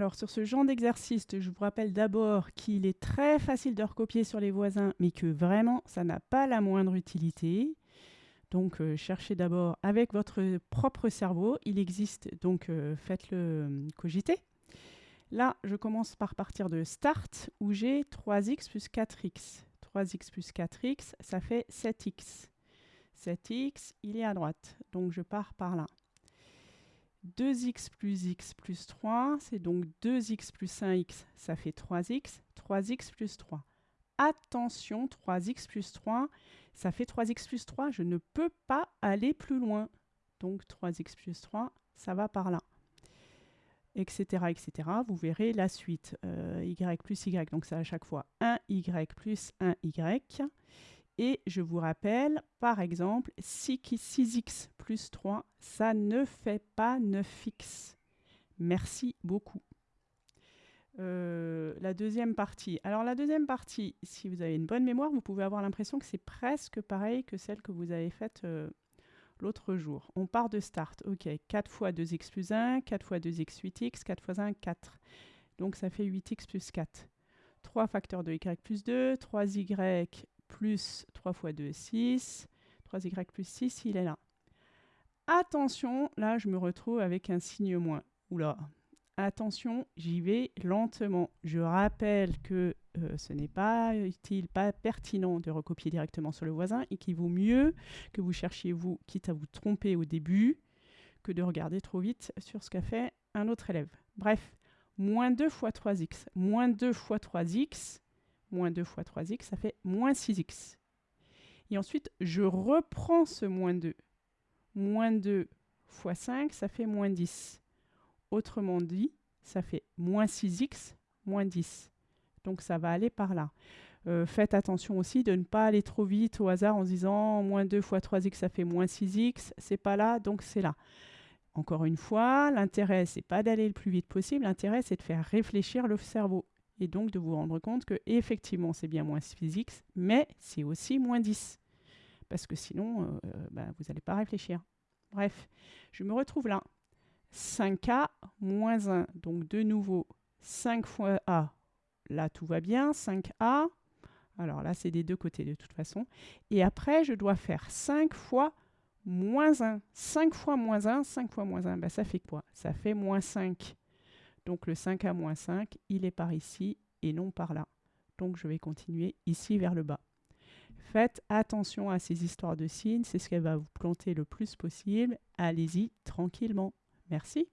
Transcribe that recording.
Alors sur ce genre d'exercice, je vous rappelle d'abord qu'il est très facile de recopier sur les voisins, mais que vraiment, ça n'a pas la moindre utilité. Donc euh, cherchez d'abord avec votre propre cerveau. Il existe, donc euh, faites-le euh, cogiter. Là, je commence par partir de start où j'ai 3x plus 4x. 3x plus 4x, ça fait 7x. 7x, il est à droite. Donc je pars par là. 2x plus x plus 3, c'est donc 2x plus 1x, ça fait 3x. 3x plus 3. Attention, 3x plus 3, ça fait 3x plus 3, je ne peux pas aller plus loin. Donc 3x plus 3, ça va par là. Etc. etc. Vous verrez la suite. Euh, y plus y, donc c'est à chaque fois 1y plus 1y. Et je vous rappelle, par exemple, 6x plus 3, ça ne fait pas 9x. Merci beaucoup. Euh, la deuxième partie. Alors la deuxième partie, si vous avez une bonne mémoire, vous pouvez avoir l'impression que c'est presque pareil que celle que vous avez faite euh, l'autre jour. On part de start. OK, 4 fois 2x plus 1, 4 fois 2x 8x, 4 fois 1, 4. Donc ça fait 8x plus 4. 3 facteurs de y plus 2, 3y plus 3 fois 2, 6. 3y plus 6, il est là. Attention, là je me retrouve avec un signe moins. Oula, attention, j'y vais lentement. Je rappelle que euh, ce n'est pas utile, pas pertinent de recopier directement sur le voisin et qu'il vaut mieux que vous cherchiez vous, quitte à vous tromper au début, que de regarder trop vite sur ce qu'a fait un autre élève. Bref, moins 2 fois 3x, moins 2 fois 3x, moins 2 fois 3x, ça fait moins 6x. Et ensuite, je reprends ce moins 2. Moins 2 fois 5, ça fait moins 10. Autrement dit, ça fait moins 6x, moins 10. Donc ça va aller par là. Euh, faites attention aussi de ne pas aller trop vite au hasard en se disant moins 2 fois 3x, ça fait moins 6x. C'est pas là, donc c'est là. Encore une fois, l'intérêt, c'est pas d'aller le plus vite possible. L'intérêt, c'est de faire réfléchir le cerveau. Et donc de vous rendre compte que effectivement, c'est bien moins 6x, mais c'est aussi moins 10. Parce que sinon, euh, bah, vous n'allez pas réfléchir. Bref, je me retrouve là. 5a moins 1. Donc de nouveau, 5 fois a. Là, tout va bien. 5a. Alors là, c'est des deux côtés de toute façon. Et après, je dois faire 5 fois moins 1. 5 fois moins 1, 5 fois moins 1, ben, ça fait quoi? Ça fait moins 5. Donc le 5a moins 5, il est par ici et non par là. Donc je vais continuer ici vers le bas. Faites attention à ces histoires de signes, c'est ce qu'elle va vous planter le plus possible. Allez-y tranquillement. Merci.